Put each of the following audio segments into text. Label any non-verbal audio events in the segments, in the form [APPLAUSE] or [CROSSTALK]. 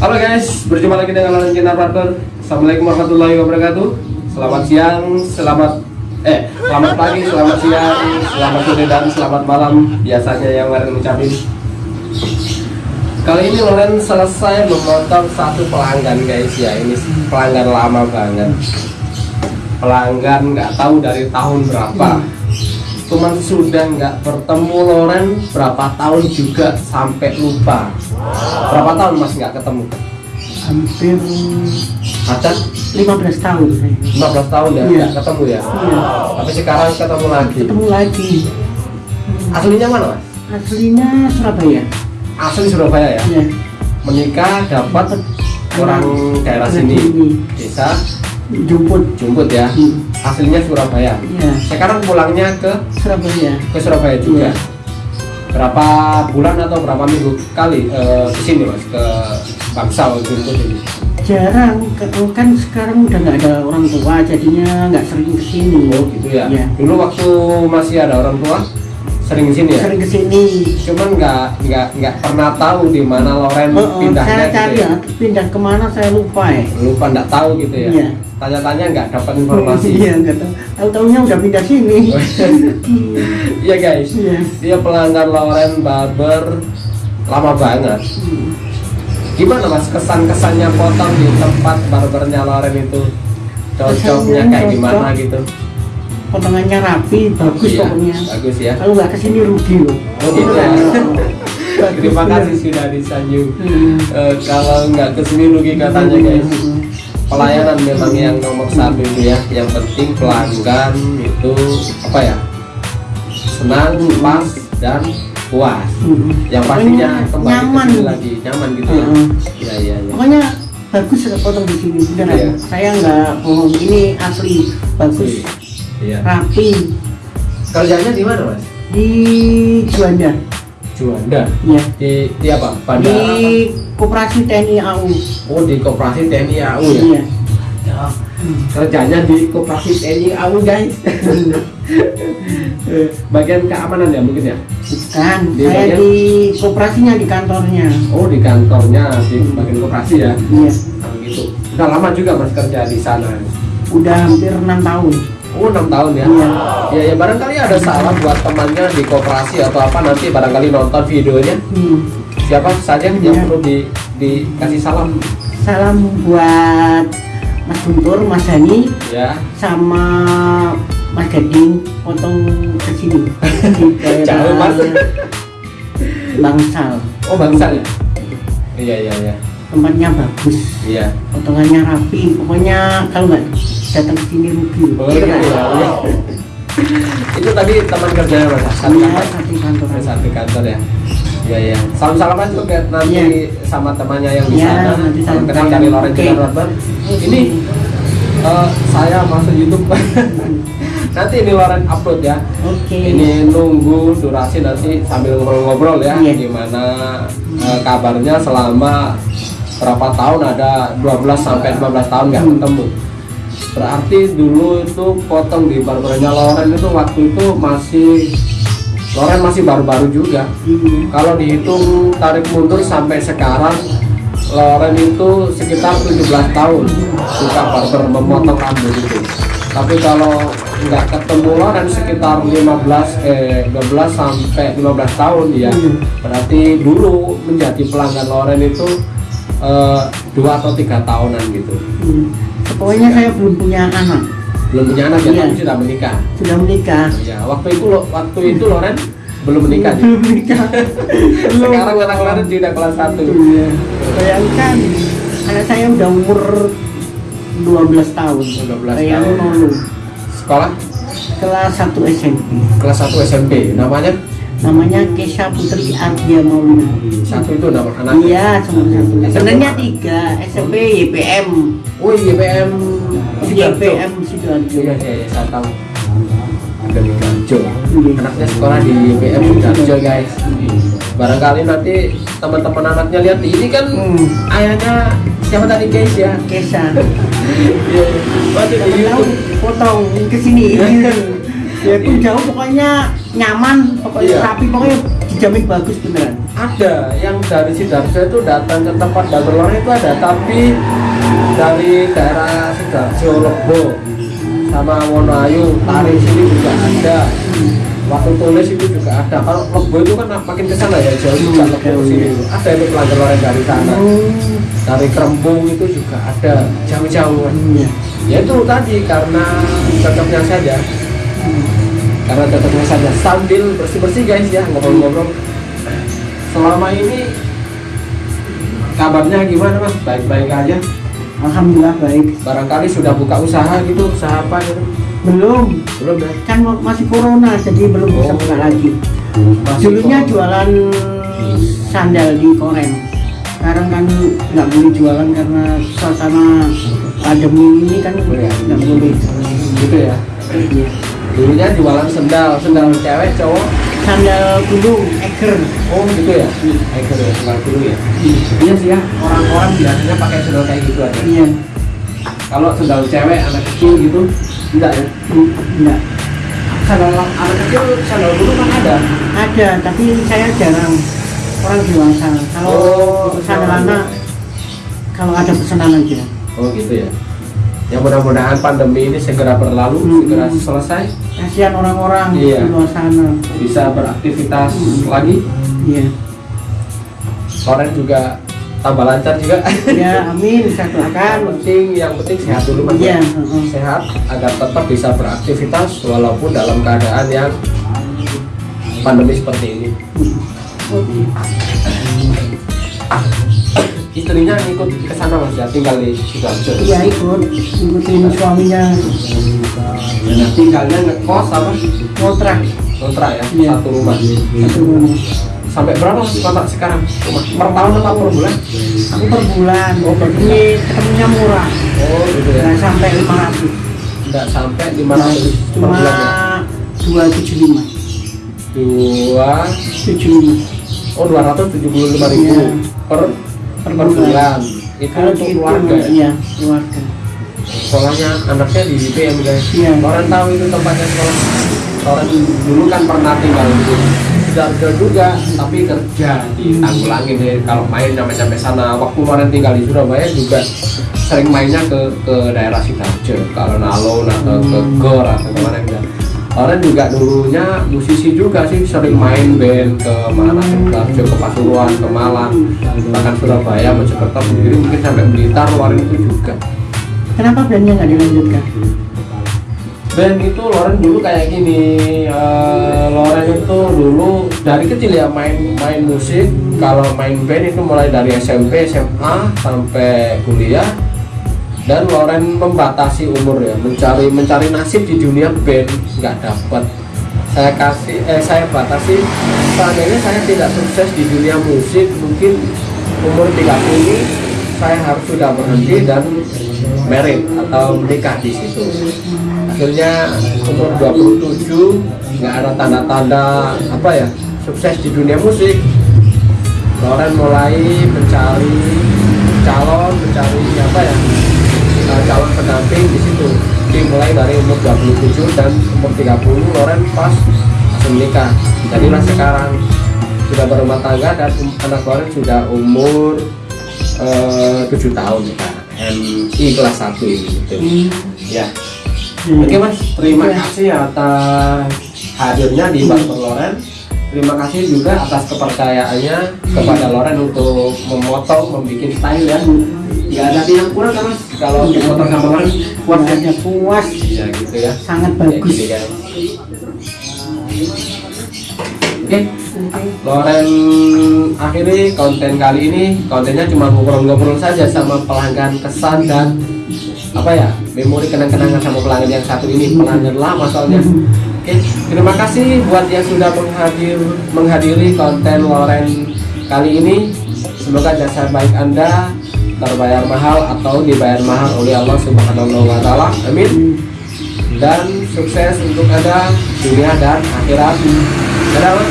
Halo guys, berjumpa lagi dengan Alan Partner. Assalamualaikum warahmatullahi wabarakatuh. Selamat siang, selamat Eh, selamat pagi, selamat siang, selamat sore dan selamat malam. Biasanya yang Loren ucapin. Kali ini Loren selesai memotong satu pelanggan guys ya. Ini pelanggan lama banget. Pelanggan nggak tahu dari tahun berapa cuman sudah nggak bertemu Loren berapa tahun juga sampai lupa. Berapa tahun mas nggak ketemu? Hampir ada 15 tahun saya 15 tahun ya Iya. ketemu ya? Iya. tapi sekarang ketemu lagi? Ketemu lagi. Aslinya mana mas? Aslinya Surabaya. Asli Surabaya ya? Ya menikah dapat orang daerah sini desa? Jemput Jumput ya? Hmm. Aslinya Surabaya. Ya sekarang pulangnya ke Surabaya. Ke Surabaya juga. Iya. berapa bulan atau berapa minggu kali eh, ke sini mas? Ke Bangsal Jumput ini? Jarang. Ke- kan sekarang udah nggak ada orang tua jadinya nggak sering ke sini Oh gitu ya. Iya. Dulu waktu masih ada orang tua sering di sini ya. sering ke sini Cuman nggak nggak nggak pernah tahu di mana Loren Oh, oh, pindahnya saya gitu cari ya. ya pindah ke mana saya lupa ya Lupa nggak tahu gitu ya. Iya. Tanya-tanya nggak dapat informasi. [LAUGHS] iya nggak tahu tahu taunya udah pindah sini [LAUGHS] Iya guys. iya Dia pelanggan Loren Barber lama banget. Hmm. Gimana mas kesan-kesannya potong di tempat barbernya Loren itu? Cocoknya kayak cocok. gimana gitu? Potongannya rapi bagus Iya, pokoknya Bagus ya. kalau nggak ke sini rugi loh Oh gitu ya. [LAUGHS] [LAUGHS] Terima kasih sudah disanjung. Hmm. Eh, kalau nggak ke sini rugi katanya guys. Pelayanan memang yang nomor satu itu ya. Yang penting pelanggan itu apa ya? Senang, pas dan puas. Hmm. Yang pastinya Pokoknya kembali nyaman ke sini lagi, nyaman gitu ya. Hmm. Iya iya iya. pokoknya bagus ya potong di sini beneran Iya. saya nggak bohong ini asli bagus Iya. rapi. Kerjanya di mana mas? di Juanda. Juanda. ya Di, di apa? di Bandara. apa? koperasi TNI AU Oh di koperasi TNI AU ya. iya. Kerjanya di koperasi TNI AU guys. Eh, [LAUGHS] bagian keamanan ya mungkin ya? Bukan. Di saya bagian- di koperasinya di kantornya. Oh di kantornya di bagian koperasi ya? Iya. Nah, gitu. Udah lama juga mas kerja di sana? Udah hampir enam tahun oh enam tahun ya? Iya. ya ya barangkali ada salam buat temannya di koperasi atau apa nanti barangkali nonton videonya. Hmm. siapa? Saja yang Iya. perlu di dikasih salam. Salam buat Mas Guntur, Mas Hani, ya sama Mas Gading potong ke sini. [LAUGHS] Jauh, Mas. Bangsal. Oh bangsal ya? Iya iya iya tempatnya bagus iya potongannya rapi pokoknya kalau nggak datang ke sini rugi oh iya iya, iya. itu tadi teman kerjanya mas satu Iya, kamar satu kantor Ada satu kantor ya Iya iya. Salam salaman juga nanti Iya. sama temannya yang di Iya, sana. nanti Salam kenal dari Loren. Jalan Barber. Ini eh, saya masuk YouTube. [LAUGHS] nanti ini Loren upload ya. oke Ini nunggu durasi nanti sambil ngobrol-ngobrol ya. Iya. Gimana eh, kabarnya selama berapa tahun ada 12 sampai 15 tahun nggak ketemu. Berarti dulu itu potong di barbernya Loren itu waktu itu masih Loren masih baru-baru juga. Kalau dihitung tarik mundur sampai sekarang Loren itu sekitar 17 tahun suka barber memotong rambut itu. Tapi kalau nggak ketemu Loren sekitar 15 eh 12 sampai 15 tahun ya. Berarti dulu menjadi pelanggan Loren itu eh, dua atau tiga tahunan gitu. Hmm. pokoknya saya belum punya anak Belum punya anak ya, Iya. tapi sudah menikah. sudah menikah Ya, waktu itu lo- waktu itu Loren belum menikah. belum menikah [LAUGHS] Sekarang anak Loren sudah kelas 1. Iya. bayangkan anak saya udah umur 12 tahun 12 saya tahun. Sekolah kelas 1 SMP kelas 1 SMP. Namanya namanya Kesha Putri Ardia Maulina satu itu nama anaknya. iya cuma satu sebenarnya tiga SMP YPM Oh, YPM. YPM Sidoarjo Iya, iya, iya, saya tahu. Ada di. Iya. Anaknya sekolah di YPM Sidoarjo, guys. Barangkali nanti teman-teman anaknya lihat ini kan Hmm. ayahnya siapa tadi guys ya? Kesha Iya. Waduh di YouTube. potong ke sini Iya. Ya pun jauh pokoknya nyaman pokoknya Iya. rapi pokoknya dijamin bagus beneran. Ada yang dari sidoarjo itu datang ke tempat dagang loren itu ada tapi dari daerah sidoarjo lebo sama Wonoayu Tari sini juga ada. Waktu tulis itu juga ada. Kalau lebo itu kan makin ke sana ya jauh juga lebo ke sini. ada itu pelanggan loren dari sana. Oh, dari Kerembung itu juga ada jauh-jauh. Iya. ya itu tadi karena cocoknya saja karena cocoknya saja sambil bersih-bersih guys ya ngobrol-ngobrol selama ini kabarnya gimana mas baik-baik aja Alhamdulillah baik. barangkali sudah buka usaha gitu usaha apa gitu Belum, belum ya kan masih corona jadi belum bisa Oh. buka lagi. Masih Dulunya jualan sandal di Korem. Sekarang kan nggak boleh jualan karena suasana pandemi ini kan iya. nggak boleh. gitu ya Iya. Dulunya jualan sendal sendal cewek cowok? Sandal gunung, eger. oh gitu ya? Eker ya sendal dulu ya? Iya. Sih ya orang-orang biasanya pakai sendal kayak gitu aja. Iya, kalau sendal cewek anak kecil gitu tidak ya? Enggak. sandal anak kecil sandal dulu kan ada? Ada, tapi saya jarang. Orang dewasa. Kalau Oh, sandal iya. anak, kalau ada pesanan aja. oh gitu ya ya mudah-mudahan pandemi ini segera berlalu Hmm. segera selesai Kasihan orang-orang Iya. di luar sana. bisa beraktivitas lagi Iya. Loren juga tambah lancar juga Ya, amin. Saya yang doakan. penting yang penting sehat dulu mas Iya, ya. sehat agar tetap bisa beraktivitas walaupun dalam keadaan yang pandemi seperti ini istrinya ikut ke sana mas ya tinggal di sidoarjo Iya ikut, ikutin suaminya nah, tinggalnya ngekos apa kontrak kontrak ya Iya. satu rumah satu rumah. sampai berapa mas kontrak sekarang rumah per tahun atau per bulan Aku per bulan. Oh, per Jadi ketemunya murah. oh gitu ya Nggak sampai 500. tidak sampai lima ratus per bulan ya 275. dua 75. oh dua ratus tujuh puluh lima ribu Iya. per Per bulan. itu Kalau untuk dihitung, keluarga ya? Iya, keluarga. sekolahnya anaknya di IPM guys Iya. orang tahu itu tempatnya sekolah orang dulu kan pernah tinggal di Sidoarjo juga tapi kerja di Tanggulangin deh kalau main sampai sampai sana waktu kemarin tinggal di Surabaya juga sering mainnya ke ke daerah Sidoarjo ke alun-alun atau ke Hmm. Gor atau ke mana gitu Orang juga dulunya musisi juga sih sering main band ke mana Sidoarjo ke Pasuruan ke Malang bahkan Surabaya Mojokerto sendiri mungkin sampai Blitar luar itu juga. Kenapa bandnya nggak dilanjutkan? band itu Loren dulu kayak gini eh, Loren itu dulu dari kecil ya main main musik. Kalau main band itu mulai dari SMP SMA sampai kuliah dan Loren membatasi umur ya mencari mencari nasib di dunia band nggak dapat. Saya kasih eh saya batasi seandainya saya tidak sukses di dunia musik mungkin umur 30 saya harus sudah berhenti dan merit atau menikah di situ. Akhirnya umur 27 nggak ada tanda-tanda apa ya sukses di dunia musik. Loren mulai mencari calon mencari apa ya uh, calon pendamping di situ. Dimulai dari umur 27 dan umur 30 Loren pas menikah. Jadilah sekarang. Sudah berumah tangga dan um- anak Loren sudah umur eh, 7 tahun. Sekarang MI kelas 1 ini. Gitu. ya. Oke mas, terima Iya. kasih atas hadirnya di Barber Loren. Terima kasih juga atas kepercayaannya kepada Loren untuk memotong, membuat style ya. Ya ada yang kurang kan? Kalau dipotong sama Loren kuat ya? Wajahnya puas, Iya gitu ya. sangat bagus. gini kan. Oke, Loren akhiri konten kali ini kontennya cuma ngobrol-ngobrol saja sama pelanggan kesan dan apa ya memori kenang-kenangan sama pelanggan yang satu ini pelanggan lama soalnya oke terima kasih buat yang sudah menghadir menghadiri konten Loren kali ini semoga jasa baik anda terbayar mahal atau dibayar mahal oleh Allah Subhanahu wa taala amin dan sukses untuk anda dunia dan akhirat dadah.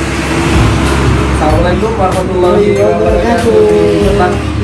Assalamualaikum warahmatullahi wabarakatuh.